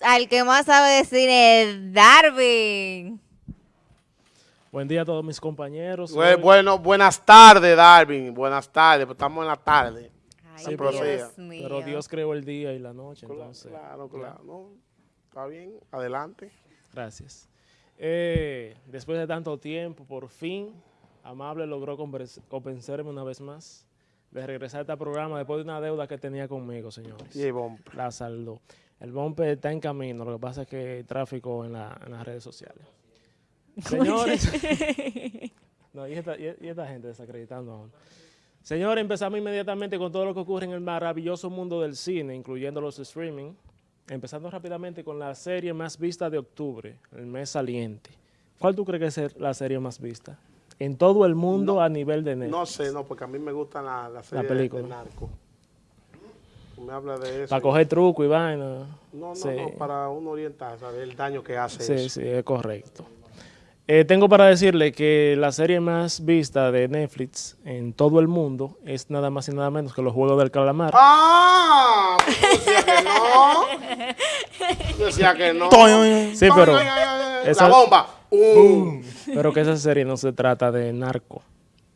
al que más sabe de cine, Darwin. Buen día a todos mis compañeros. Bueno, bueno buenas tardes, Darwin. Buenas tardes, pues estamos en la tarde. Ay, Dios pero- mío. Pero Dios creó el día y la noche, Claro, entonces. claro, claro. No, está bien, adelante. Gracias. Eh, después de tanto tiempo, por fin, Amable logró convencerme una vez más de regresar a este programa después de una deuda que tenía conmigo, señores. Y el bombo. La saldó. El bumper está en camino, lo que pasa es que hay tráfico en, la- en las redes sociales. Señores, no, y, esta, y- y esta gente desacreditando aún. Señores, empezamos inmediatamente con todo lo que ocurre en el maravilloso mundo del cine, incluyendo los streaming. Empezando rápidamente con la serie más vista de octubre, el mes saliente. ¿Cuál tú crees que es la serie más vista? En todo el mundo a nivel de Netflix. No sé, no, porque a mí me gusta la, la serie de- película. de narco. Me habla de eso. Para coger truco y vaina. No, no, Sí. no, para uno orientar, saber el daño que hace Sí, eso. sí, es correcto. Eh, tengo para decirle que la serie más vista de Netflix en todo el mundo es nada más y nada menos que los Juegos del Calamar. ¡Ah! Yo decía que no. Yo decía que no. Sí, pero, Ay, ay, ay, ay, esa- La bomba. ¡Um! pero que esa serie no se trata de narco.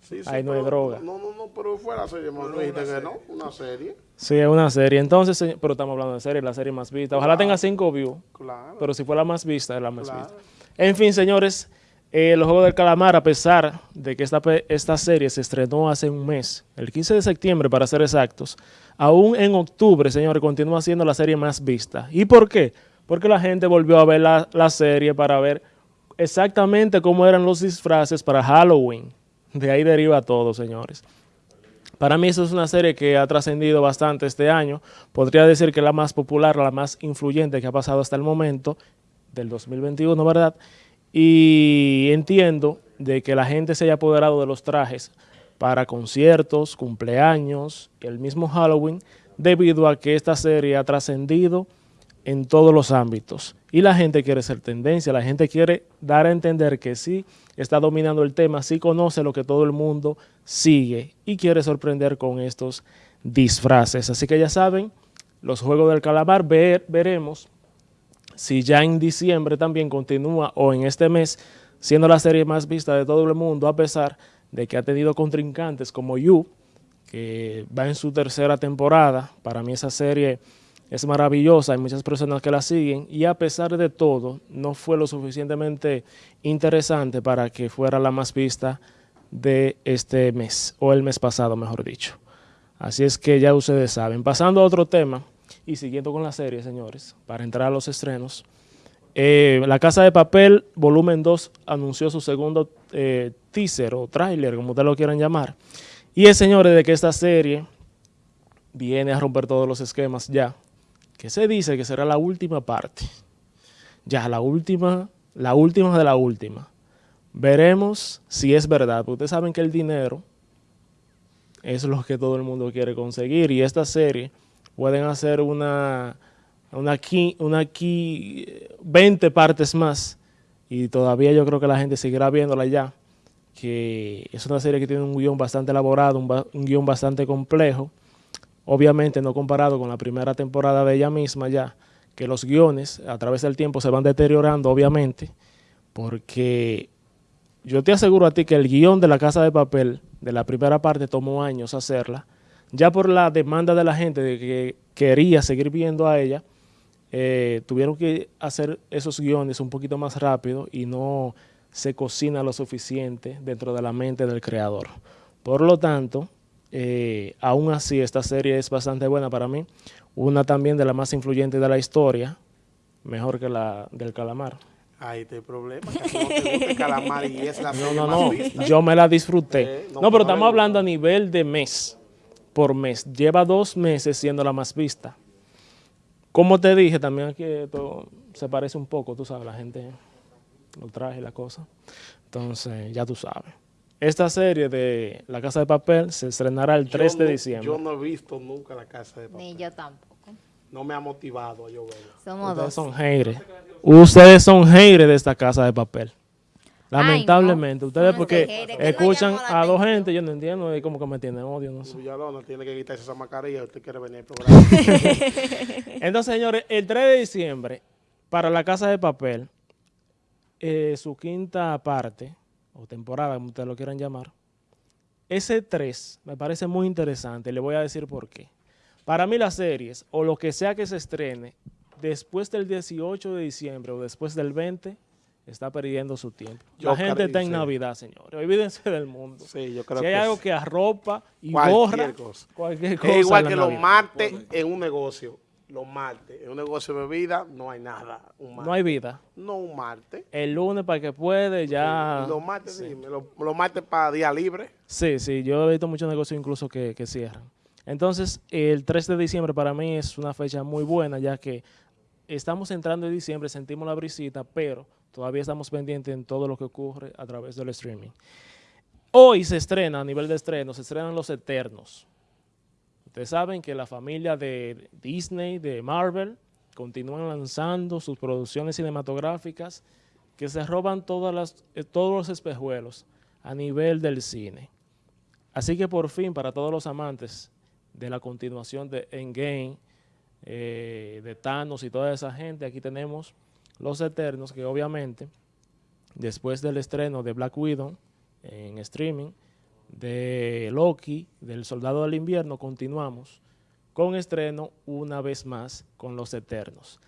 Sí, sí, Ahí no hay droga. No, no, no, pero fue la serie. Me dijiste que no, una serie. Sí, es una serie. Entonces, pero estamos hablando de serie, la serie más vista. Ojalá tenga cinco views, Claro. pero si fue la más vista, es la más Claro. vista. En fin, señores, eh, los Juegos del Calamar, a pesar de que esta, esta serie se estrenó hace un mes, el 15 de septiembre para ser exactos, aún en octubre, señores, continúa siendo la serie más vista. ¿Y por qué? Porque la gente volvió a ver la, la serie para ver exactamente cómo eran los disfraces para Halloween. De ahí deriva todo, señores. Para mí eso es una serie que ha trascendido bastante este año. Podría decir que la más popular, la más influyente que ha pasado hasta el momento del 2021, ¿verdad? Y entiendo de que la gente se haya apoderado de los trajes para conciertos, cumpleaños, el mismo Halloween, debido a que esta serie ha trascendido en todos los ámbitos. Y la gente quiere ser tendencia, la gente quiere dar a entender que sí está dominando el tema, sí conoce lo que todo el mundo sigue y quiere sorprender con estos disfraces. Así que ya saben, los Juegos del Calamar, ver- veremos si ya en diciembre también continúa o en este mes siendo la serie más vista de todo el mundo, a pesar de que ha tenido contrincantes como You, que va en su tercera temporada. Para mí esa serie es maravillosa, hay muchas personas que la siguen y a pesar de todo no fue lo suficientemente interesante para que fuera la más vista de este mes, o el mes pasado, mejor dicho. Así es que ya ustedes saben. Pasando a otro tema y siguiendo con la serie, señores, para entrar a los estrenos. eh, la Casa de Papel, volumen 2, anunció su segundo eh, teaser o tráiler, como ustedes lo quieran llamar. Y es, señores, de que esta serie viene a romper todos los esquemas ya. Que se dice que será la última parte. Ya, la última, la última de la última. Veremos si es verdad. porque Ustedes saben que el dinero es lo que todo el mundo quiere conseguir. Y esta serie pueden hacer una, una, qui- una qui- 20 partes más. Y todavía yo creo que la gente seguirá viéndola ya. Que es una serie que tiene un guion bastante elaborado, un, un guion bastante complejo. Obviamente no comparado con la primera temporada de ella misma ya. Que los guiones a través del tiempo se van deteriorando, obviamente. Porque yo te aseguro a ti que el guion de la Casa de Papel de la primera parte tomó años hacerla, ya por la demanda de la gente de que quería seguir viendo a ella, eh, tuvieron que hacer esos guiones un poquito más rápido y no se cocina lo suficiente dentro de la mente del creador. Por lo tanto, eh, aún así esta serie es bastante buena para mí, una también de las más influyentes de la historia, mejor que la del calamar. Ahí está el problema, que no te gusta el calamar y es la No, no, más no. vista. Yo me la disfruté. Eh, no, no, pero estamos hablando a nivel de mes por mes. Lleva dos meses siendo la más vista. Como te dije, también aquí esto se parece un poco, tú sabes, la gente lo traje la cosa. Entonces, ya tú sabes. Esta serie de La Casa de Papel se estrenará el Yo 3 de no- diciembre. Yo no he visto nunca la casa de papel. Ni yo tampoco. No me ha motivado a yo verla. Somos Ustedes dos. son haters. Ustedes son haters de esta Casa de Papel. Lamentablemente, ustedes porque escuchan a dos gente, yo no entiendo, y como que me tienen odio, no sé. Villalona tiene que quitarse esa mascarilla, usted quiere venir al programa. Entonces, señores, el 3 de diciembre, para La Casa de Papel, eh, su quinta parte, o temporada, como ustedes lo quieran llamar, ese 3 me parece muy interesante, y le voy a decir por qué. Para mí las series, o lo que sea que se estrene, después del 18 de diciembre o después del 20, está perdiendo su tiempo. La gente está en sí. Navidad, señores. Olvídense del mundo. Sí, yo creo si hay que algo sí. que arropa y Cualquier borra cosa. cualquier cosa. Es igual que los martes en un negocio. Los martes en un negocio de bebida no hay nada. Un. No hay vida. No un martes. El lunes para que puede, ya... Los martes, dime, los, los martes para día libre. Sí, sí, yo he visto muchos negocios incluso que, que cierran. Entonces, el 3 de diciembre para mí es una fecha muy buena, ya que estamos entrando en diciembre, sentimos la brisita, pero todavía estamos pendientes en todo lo que ocurre a través del streaming. Hoy se estrena, a nivel de estreno, se estrenan Los Eternos. Ustedes saben que la familia de Disney, de Marvel, continúan lanzando sus producciones cinematográficas que se roban eh, todos los espejuelos a nivel del cine. Así que por fin, para todos los amantes de la continuación de Endgame, eh, de Thanos y toda esa gente, aquí tenemos Los Eternos, que obviamente, después del estreno de Black Widow en streaming, de Loki, del Soldado del Invierno, continuamos con estreno una vez más con Los Eternos.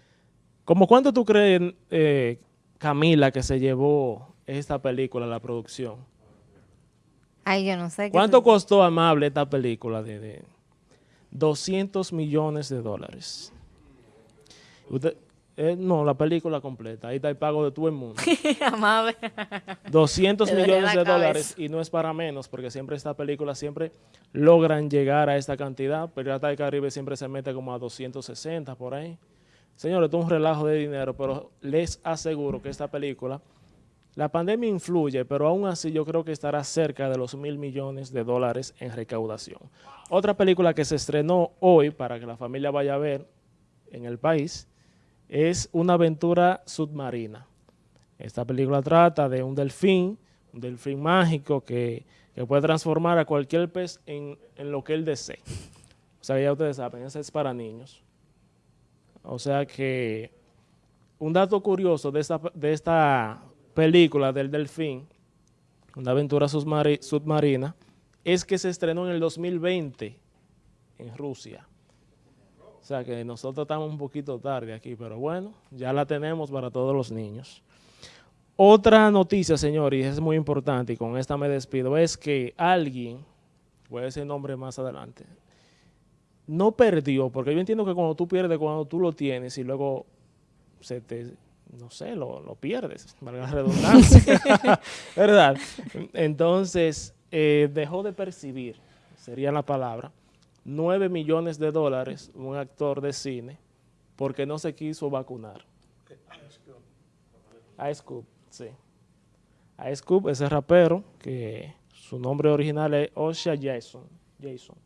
¿Cómo cuánto tú crees, eh, Camila, que se llevó esta película, la producción? Ay, yo no sé. ¿Cuánto costó Amable esta película? De, de 200 millones de dólares. Usted, eh, no, la película completa. Ahí está el pago de todo el mundo. Amable. 200 Me duele millones de cabeza. dólares y no es para menos porque siempre estas películas siempre logran llegar a esta cantidad. Pirata del Caribe siempre se mete como a 260 por ahí. Señores, esto es un relajo de dinero, pero les aseguro que esta película, la pandemia influye, pero aún así yo creo que estará cerca de los mil millones de dólares en recaudación. Otra película que se estrenó hoy para que la familia vaya a ver en el país es Una aventura submarina. Esta película trata de un delfín, un delfín mágico que, que puede transformar a cualquier pez en, en lo que él desee. O sea, ya ustedes saben, esa es para niños. O sea que un dato curioso de esta, de esta película del delfín, una aventura submari- submarina, es que se estrenó en el 2020 en Rusia. O sea que nosotros estamos un poquito tarde aquí, pero bueno, ya la tenemos para todos los niños. Otra noticia, señor, y es muy importante, y con esta me despido, es que alguien, voy a decir el nombre más adelante, no perdió, porque yo entiendo que cuando tú pierdes, cuando tú lo tienes y luego se te, no sé, lo, lo pierdes, valga la redundancia, ¿verdad? Entonces, eh, dejó de percibir, sería la palabra, 9 millones de dólares un actor de cine porque no se quiso vacunar. Ice Cube, sí. Ice Cube, ese rapero, que su nombre original es Osha Jason, Jason,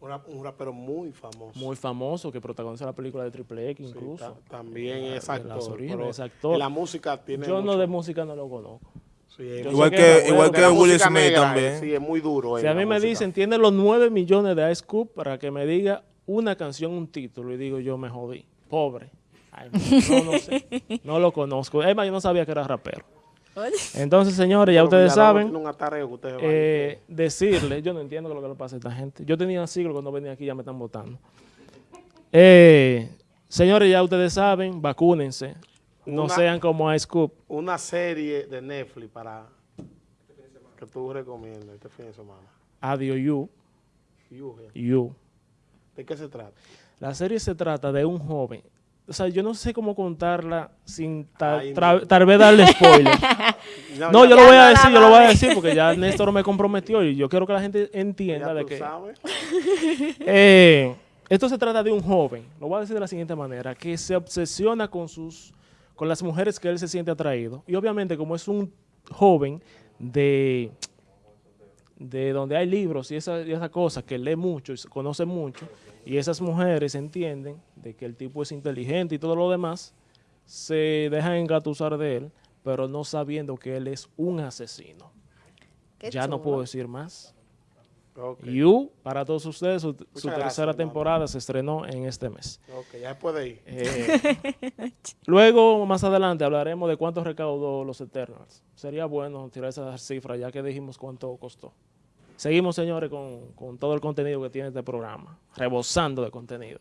Una- un rapero muy famoso. muy famoso, que protagonizó la película de Triple X incluso. ta- también es actor. es la música tiene Yo no de música no lo conozco. Sí, Igual que, que- igual que Will Smith negra, también. Sí, es muy duro. Si a mí me música. dicen, tiene los 9 millones de Ice Cube para que me diga una canción, un título, y digo, yo me jodí. Pobre. Ay, no, no sé. No lo conozco. Es más, yo no sabía que era rapero. Entonces, señores, ya Pero ustedes saben, tiene un atareo que ustedes van. eh, decirle, yo no entiendo lo que le pasa a esta gente. Yo tenía siglos cuando venía aquí, ya me están votando. Eh, señores, ya ustedes saben, vacúnense. No Una- sean como Ice Cube. Una serie de Netflix para que tú recomiendas este fin de semana. Adiós, you, You, you. ¿De qué se trata? La serie se trata de un joven. O sea, yo no sé cómo contarla sin no. tal vez darle spoiler. No, yo lo voy a decir, yo lo voy a decir porque ya Néstor me comprometió y yo quiero que la gente ya entienda de tú que sabes. eh, esto se trata de un joven, lo voy a decir de la siguiente manera, que se obsesiona con sus con las mujeres que él se siente atraído y obviamente como es un joven de de donde hay libros y esa, y esa cosa que lee mucho y conoce mucho y esas mujeres entienden de que el tipo es inteligente y todo lo demás se dejan engatusar de él pero no sabiendo que él es un asesino. Qué ya no puedo decir más. Ok, You, para todos ustedes, su, tercera temporada se estrenó en este mes. ok, ya se puede ir. Eh, luego, más adelante, hablaremos de cuánto recaudó los Eternals. Sería bueno tirar esa cifra ya que dijimos cuánto costó. Seguimos, señores, con, con todo el contenido que tiene este programa, rebosando de contenido.